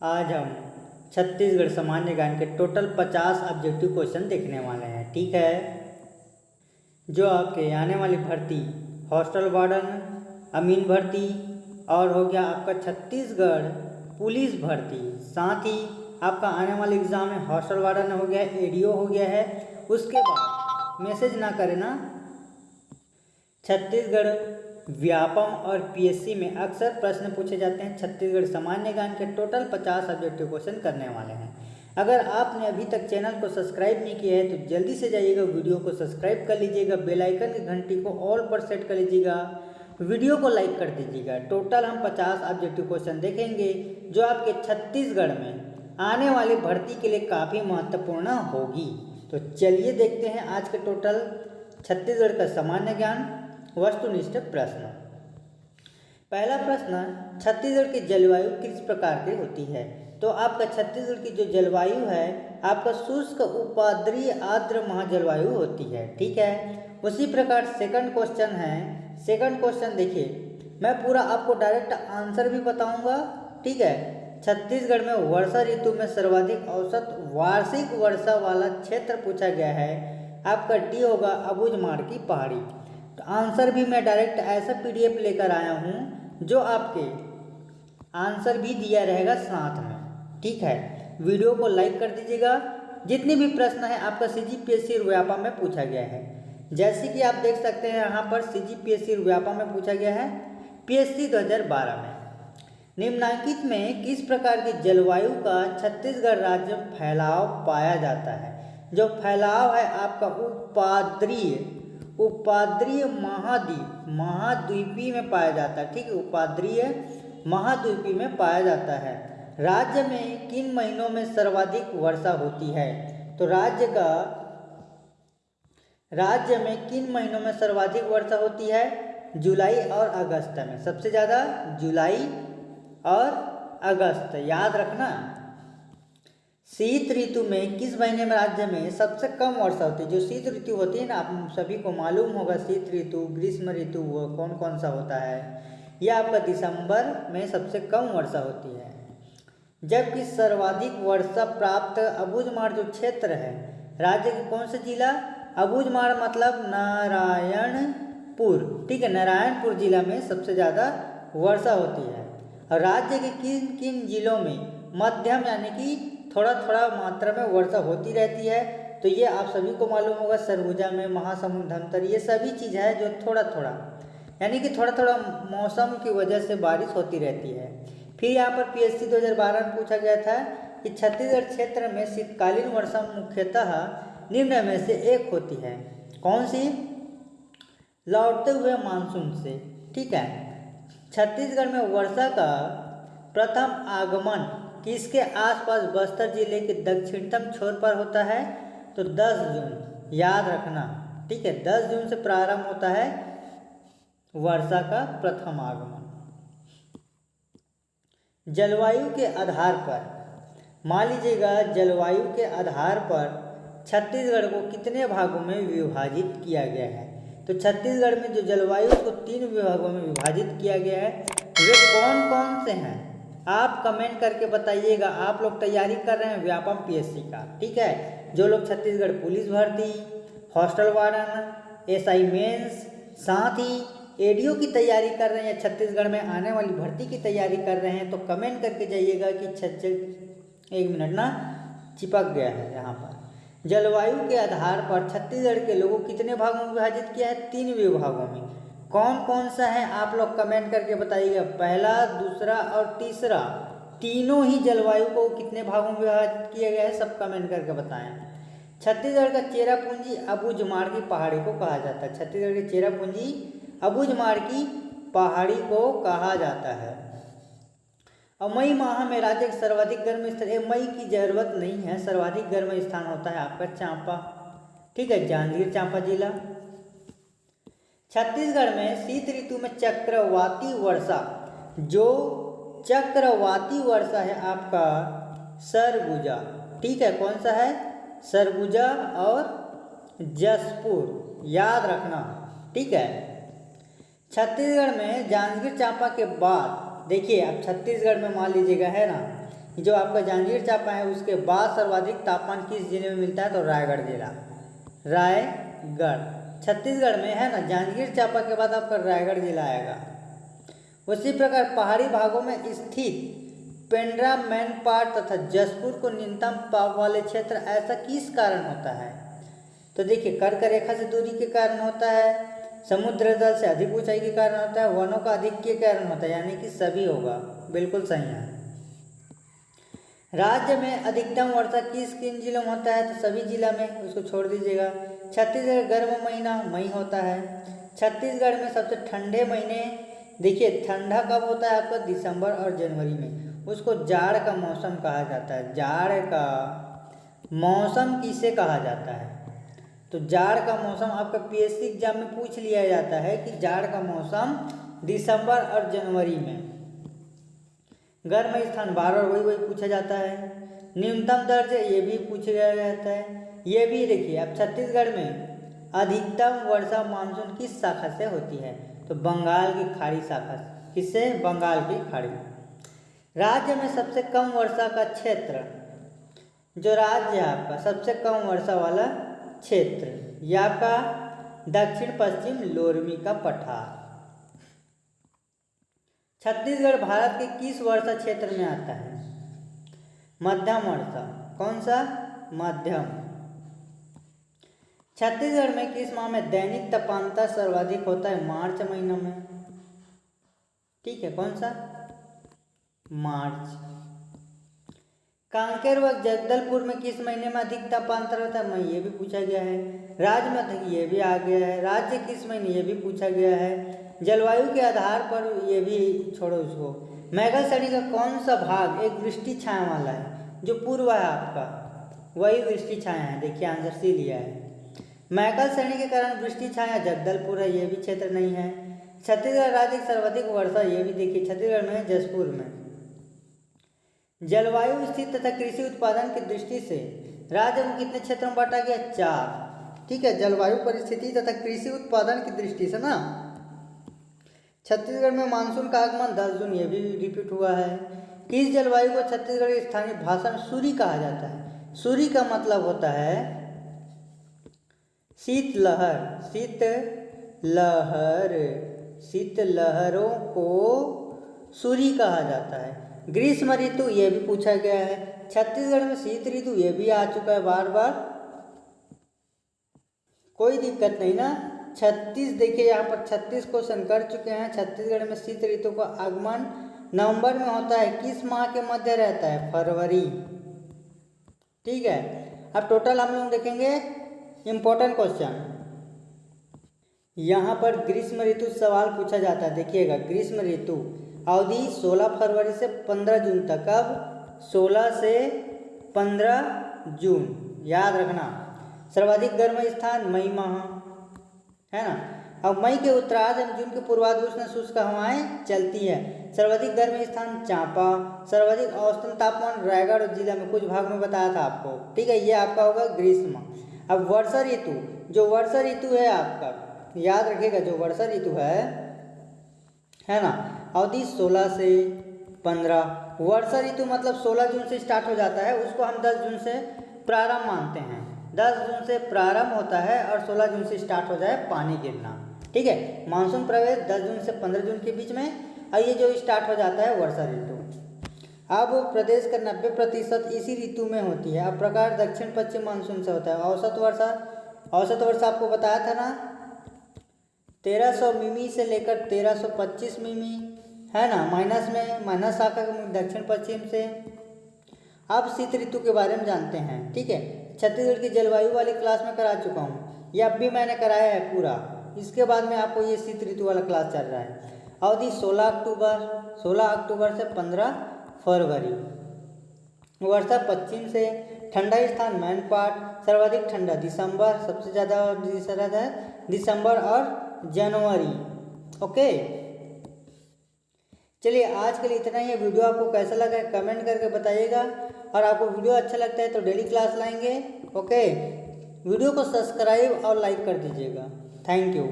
आज हम छत्तीसगढ़ सामान्य ज्ञान के टोटल पचास ऑब्जेक्टिव क्वेश्चन देखने वाले हैं, ठीक है? जो आपके आने वाली भर्ती, हॉस्टल वार्डन, अमीन भर्ती और हो गया आपका छत्तीसगढ़ पुलिस भर्ती। साथ ही आपका आने वाले एग्ज़ाम में हॉस्टल वार्डन हो गया एडीओ हो गया है। उसके बाद मैसेज ना करें ना। छत्तीसगढ़ व्यापम और पीएससी में अक्सर प्रश्न पूछे जाते हैं। छत्तीसगढ़ सामान्य ज्ञान के टोटल पचास ऑब्जेक्टिव क्वेश्चन करने वाले हैं। अगर आपने अभी तक चैनल को सब्सक्राइब नहीं किया है तो जल्दी से जाइएगा वीडियो को सब्सक्राइब कर लीजिएगा बेल आइकन की घंटी को ऑल पर सेट कर लीजिएगा। वीडियो को लाइक कर दीजिएगा। टोटल हम पचास ऑब्जेक्टिव क्वेश्चन देखेंगे, जो आपके छत्तीसगढ़ में आने वाली भर्ती के लिए काफ़ी महत्वपूर्ण होगी। तो चलिए देखते हैं आज के टोटल छत्तीसगढ़ का सामान्य ज्ञान। वस्तुनिष्ठ प्रश्न। पहला प्रश्न, छत्तीसगढ़ की जलवायु किस प्रकार की होती है? तो आपका छत्तीसगढ़ की जो जलवायु है, आपका शुष्क उपाद्रीय आर्द्र महाजलवायु होती है, ठीक है? उसी प्रकार सेकंड क्वेश्चन है। सेकंड क्वेश्चन देखिए, मैं पूरा आपको डायरेक्ट आंसर भी बताऊँगा, ठीक है? छत्तीसगढ़ में वर्षा ऋतु में सर्वाधिक औसत वार्षिक वर्षा वाला क्षेत्र पूछा गया है। आपका डी होगा अबुझमाड़ की पहाड़ी। तो आंसर भी मैं डायरेक्ट ऐसा पीडीएफ लेकर आया हूँ, जो आपके आंसर भी दिया रहेगा साथ में, ठीक है? वीडियो को लाइक कर दीजिएगा। जितने भी प्रश्न है, आपका सी जी पी एस सी में पूछा गया है। जैसे कि आप देख सकते हैं, यहाँ पर सी जी पी एस सी में पूछा गया है पी एस सी दो हज़ार बारह में। निम्नांकित में किस प्रकार की जलवायु का छत्तीसगढ़ राज्य में फैलाव पाया जाता है? जो फैलाव है आपका उपाद्रीय उपाद्रीय महाद्वीप, महाद्वीपी में पाया जाता है। ठीक है, उपाद्रीय महाद्वीपी में पाया जाता है। राज्य में किन महीनों में सर्वाधिक वर्षा होती है? तो राज्य का, राज्य में किन महीनों में सर्वाधिक वर्षा होती है? जुलाई और अगस्त में। सबसे ज़्यादा जुलाई और अगस्त, याद रखना। शीत ऋतु में किस महीने में राज्य में सबसे कम वर्षा होती है? जो शीत ऋतु होती है ना, आप सभी को मालूम होगा शीत ऋतु, ग्रीष्म ऋतु, वो कौन कौन सा होता है? यह आपका दिसंबर में सबसे कम वर्षा होती है। जबकि सर्वाधिक वर्षा प्राप्त अबुझमाड़ जो क्षेत्र है, राज्य के कौन सा जिला? अबुझमाड़ मतलब नारायणपुर। ठीक है, नारायणपुर जिला में सबसे ज़्यादा वर्षा होती है। और राज्य के किन किन जिलों में मध्यम यानी कि थोड़ा थोड़ा मात्रा में वर्षा होती रहती है तो ये आप सभी को मालूम होगा, सरगुजा में, महासमुंद, धमतर, ये सभी चीज़ है जो थोड़ा थोड़ा यानी कि थोड़ा थोड़ा मौसम की वजह से बारिश होती रहती है। फिर यहाँ पर पी एस सी दो हज़ार बारह में पूछा गया था कि छत्तीसगढ़ क्षेत्र में शीतकालीन वर्षा मुख्यतः निम्न में से एक होती है। कौन सी? लौटते हुए मानसून से, ठीक है। छत्तीसगढ़ में वर्षा का प्रथम आगमन किसके आसपास बस्तर ज़िले के दक्षिणतम छोर पर होता है तो 10 जून, याद रखना, ठीक है 10 जून से प्रारंभ होता है वर्षा का प्रथम आगमन। जलवायु के आधार पर, मान लीजिएगा जलवायु के आधार पर छत्तीसगढ़ को कितने भागों में विभाजित किया गया है? तो छत्तीसगढ़ में जो जलवायु को तीन विभागों में विभाजित किया गया है, वे कौन कौन से हैं? आप कमेंट करके बताइएगा। आप लोग तैयारी कर रहे हैं व्यापम पीएससी का, ठीक है? जो लोग छत्तीसगढ़ पुलिस भर्ती, हॉस्टल वार्डन एसआई मेंस, साथ ही एडीओ की तैयारी कर रहे हैं, छत्तीसगढ़ में आने वाली भर्ती की तैयारी कर रहे हैं तो कमेंट करके जाइएगा कि छत्त एक मिनट ना चिपक गया है यहाँ पर। जलवायु के आधार पर छत्तीसगढ़ के लोगों कितने भागों में विभाजित किया है? तीन विभागों में। कौन कौन सा है, आप लोग कमेंट करके बताइएगा। पहला, दूसरा और तीसरा। तीनों ही जलवायु को कितने भागों में विभाजित किया गया है, सब कमेंट करके बताएँ। छत्तीसगढ़ का चेरापूंजी पूंजी अबुझमाड़ की पहाड़ी को कहा जाता है। छत्तीसगढ़ की चेरापूंजी पूंजी अबुझमाड़ की पहाड़ी को कहा जाता है। और मई माह में राज्य के सर्वाधिक गर्म स्थान मई की ज़रूरत नहीं है। सर्वाधिक गर्म स्थान होता है आपका चांपा। ठीक है, जांजगीर चांपा जिला। छत्तीसगढ़ में शीत ऋतु में चक्रवाती वर्षा, जो चक्रवाती वर्षा है आपका सरगुजा। ठीक है, कौन सा है? सरगुजा और जसपुर, याद रखना। ठीक है। छत्तीसगढ़ में जांजगीर चांपा के बाद, देखिए अब छत्तीसगढ़ में मान लीजिएगा, है ना? जो आपका जांजगीर चांपा है, उसके बाद सर्वाधिक तापमान किस ज़िले में मिलता है? तो रायगढ़ जिला। रायगढ़। छत्तीसगढ़ में, है ना? जांजगीर चांपा के बाद आपका रायगढ़ जिला आएगा। उसी प्रकार पहाड़ी भागों में स्थित पेंड्रा मैनपाट तथा जसपुर को न्यूनतम पाप वाले क्षेत्र, ऐसा किस कारण होता है? तो देखिए कर्क रेखा से दूरी के कारण होता है, समुद्र जल से अधिक ऊंचाई के कारण होता है, वनों का अधिक के कारण होता है, यानी कि सभी होगा। बिल्कुल सही है। राज्य में अधिकतम वर्षा किस किन जिलों में होता है तो सभी जिला में उसको छोड़ दीजिएगा। छत्तीसगढ़ गर्म महीना मई होता है। छत्तीसगढ़ में सबसे ठंडे महीने, देखिए, ठंडा कब होता है आपका? दिसंबर और जनवरी में। उसको जाड़ का मौसम कहा जाता है। जाड़ का मौसम किसे कहा जाता है? तो जाड़ का मौसम आपका पीएससी एग्ज़ाम में पूछ लिया जाता है कि जाड़ का मौसम दिसंबर और जनवरी में। गर्म स्थान बार बार वही वही पूछा जाता है। न्यूनतम दर्ज, ये भी पूछा जाता है। ये भी देखिए, अब छत्तीसगढ़ में अधिकतम वर्षा मानसून किस शाखा से होती है? तो बंगाल की खाड़ी शाखा। किससे? बंगाल की खाड़ी। राज्य में सबसे कम वर्षा का क्षेत्र, जो राज्य है आपका, सबसे कम वर्षा वाला क्षेत्र यह आपका दक्षिण पश्चिम लोरमी का पठार। छत्तीसगढ़ भारत के किस वर्षा क्षेत्र में आता है? मध्यम वर्षा। कौन सा? मध्यम। छत्तीसगढ़ में किस माह में दैनिक तापांतर सर्वाधिक होता है? मार्च महीना में। ठीक है, कौन सा? मार्च। कांकेर व जगदलपुर में किस महीने में अधिक तापांतर होता है? मैं ये भी पूछा गया है। राज्य में ये भी आ गया है। राज्य किस महीने ये भी पूछा गया है। जलवायु के आधार पर ये भी छोड़ो उसको मैगल श्रेणी का कौन सा भाग एक वृष्टि छाया वाला है? जो पूर्व है आपका। वही वृष्टि छाया है। देखिए आंसर सी लिया है। मैकल श्रेणी के कारण वृष्टि छाया जगदलपुर है। ये भी क्षेत्र नहीं है। छत्तीसगढ़ राज्य सर्वाधिक वर्षा ये भी देखिए। छत्तीसगढ़ में जसपुर में। जलवायु स्थिति तथा कृषि उत्पादन की दृष्टि से राज्य को कितने क्षेत्रों में बांटा गया? चार। ठीक है, जलवायु परिस्थिति तथा कृषि उत्पादन की दृष्टि से ना? छत्तीसगढ़ में मानसून का आगमन 10 जून, ये भी रिपीट हुआ है। किस जलवायु को छत्तीसगढ़ की स्थानीय भाषा में सूरी कहा जाता है। सूर्य का मतलब होता है शीत लहर शीत लहर शीत लहरों को सूरी कहा जाता है। ग्रीष्म ऋतु ये भी पूछा गया है। छत्तीसगढ़ में शीत ऋतु ये भी आ चुका है बार बार कोई दिक्कत नहीं ना। छत्तीस, देखिए यहाँ पर छत्तीस क्वेश्चन कर चुके हैं। छत्तीसगढ़ में शीत ऋतु का आगमन नवंबर में होता है। किस माह के मध्य रहता है? फरवरी। ठीक है। अब टोटल हम लोग देखेंगे इम्पोर्टेंट क्वेश्चन यहाँ पर ग्रीष्म ऋतु सवाल पूछा जाता है। देखिएगा, ग्रीष्म ऋतु। अवधि 16 फरवरी से 15 जून तक, अब 16 से 15 जून। याद रखना, सर्वाधिक गर्म स्थान मई माह, है ना? अब मई के उत्तरार्ध एवं जून के पूर्वाध उष्ण शुष्क हवाएँ चलती है। सर्वाधिक गर्म स्थान चांपा, सर्वाधिक औसतन तापमान रायगढ़ जिला में कुछ भाग में बताया था आपको। ठीक है, ये आपका होगा ग्रीष्म अब वर्षा ऋतु, जो वर्षा ऋतु है आपका, याद रखिएगा, जो वर्षा ऋतु है है ना? अवधि 16 से 15 वर्षा ऋतु मतलब 16 जून से स्टार्ट हो जाता है, उसको हम 10 जून से प्रारंभ मानते हैं। 10 जून से प्रारंभ होता है और 16 जून से स्टार्ट हो जाए पानी गिरना। ठीक है? मानसून प्रवेश 10 जून से 15 जून के बीच में, और ये जो स्टार्ट हो जाता है वर्षा ऋतु। अब प्रदेश का 90 प्रतिशत इसी ऋतु में होती है। अब प्रकार दक्षिण पश्चिम मानसून से होता है। औसत वर्षा औसत वर्षा आपको बताया था ना? 1300 मिमी से लेकर 1325 मिमी है ना? माइनस में, माइनस शाखा दक्षिण पश्चिम से, अब शीत ऋतु के बारे में जानते हैं, ठीक है? छत्तीसगढ़ की जलवायु वाली क्लास में करा चुका हूँ। ये अब भी मैंने कराया है पूरा। इसके बाद में आपको ये शीत ऋतु वाला क्लास चल रहा है। अवधि 16 अक्टूबर 16 अक्टूबर से 15 फरवरी। वर्षा पश्चिम से, ठंडा स्थान मैन मैनपाट सर्वाधिक ठंडा दिसंबर, सबसे ज़्यादा दिसंबर और जनवरी, ओके? चलिए आज के लिए इतना ही है। वीडियो आपको कैसा लगा है कमेंट करके बताइएगा। और आपको वीडियो अच्छा लगता है तो डेली क्लास लाएँगे। ओके? वीडियो को सब्सक्राइब और लाइक कर दीजिएगा। Thank you.